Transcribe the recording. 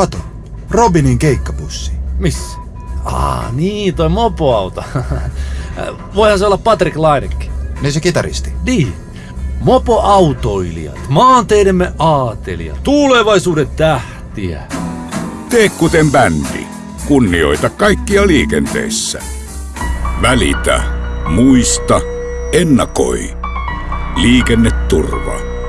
Kato, Robinin keikkapussi. Missä? Ah, niin, toi mopoauto. Voihan se olla Patrick Lainekki. Niin se kitaristi. Niin. Mopoautoilijat, maanteidemme aatelijat, tulevaisuuden tähtiä. Tee kuten bändi. Kunnioita kaikkia liikenteessä. Välitä. Muista. Ennakoi. Liikenneturva.